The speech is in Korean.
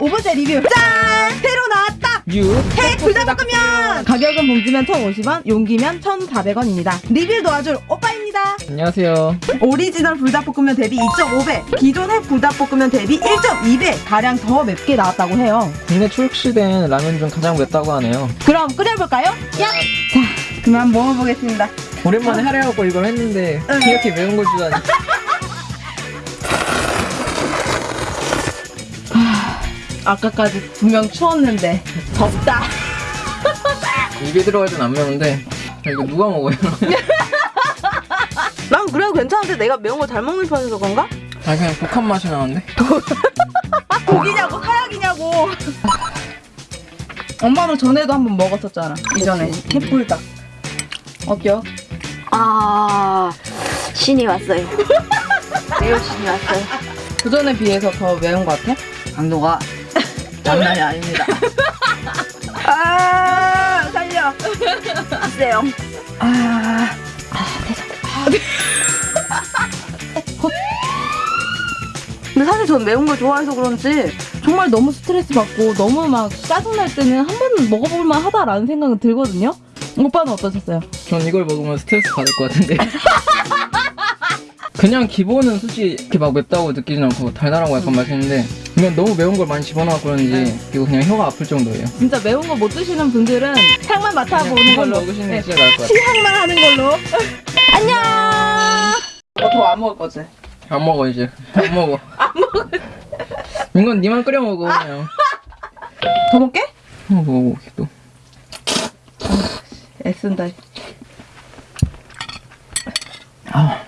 리뷰 짠! 새로 나왔다! 유해 불닭 볶음면! 가격은 봉지면 1,050원, 용기면 1,400원입니다. 리뷰 도와줄 오빠입니다. 안녕하세요 오리지널 불닭볶음면 대비 2.5배, 기존 핵불닭볶음면 대비 1.2배 가량 더 맵게 나왔다고 해요. 국내 출시된 라면 중 가장 맵다고 하네요 그럼 끓여볼까요? 야! 자, 그만 먹어보겠습니다. 오랜만에 하려고 이걸 했는데 응. 이렇게 매운 걸 주다니 아까까지 분명 추웠는데 덥다. 입에 들어갈 땐안 매운데 아, 이거 누가 먹어요? 난 그래도 괜찮은데 내가 매운 거 잘 먹는 편이서 그런가? 아 그냥 독한 맛이 나는데 고기냐고 사약이냐고. 엄마도 전에도 한번 먹었었잖아. 이전에 햇불닭. 어때요? 아 신이 왔어요. 매우 신이 왔어요. 그 전에 비해서 더 매운 것 같아? 강도가 장난이 아닙니다. 아 살려. 주세요. 아. 근데 사실 전 매운 걸 좋아해서 그런지 정말 너무 스트레스 받고 너무 막 짜증날 때는 한 번은 먹어볼만 하다라는 생각은 들거든요. 오빠는 어떠셨어요? 전 이걸 먹으면 스트레스 받을 것 같은데 그냥 기본은 솔직히 이렇게 막 맵다고 느끼진 않고 달달하고 약간 맛있는데 이건 너무 매운 걸 많이 집어넣어 그런지 네. 이거 그냥 혀가 아플 정도예요. 진짜 매운 거 못 드시는 분들은 향만 맡아보는 그냥 걸로. 먹으시는 게 네. 진짜 나을 것 같아요. 시향만 하는 걸로. 안녕! 너더 안 먹을 거지? 안 먹어 이제. 안 먹어. 안 먹어 이건 니만 끓여 먹어 그냥. 더 먹게? 어, 먹어 또. 애쓴다. 아,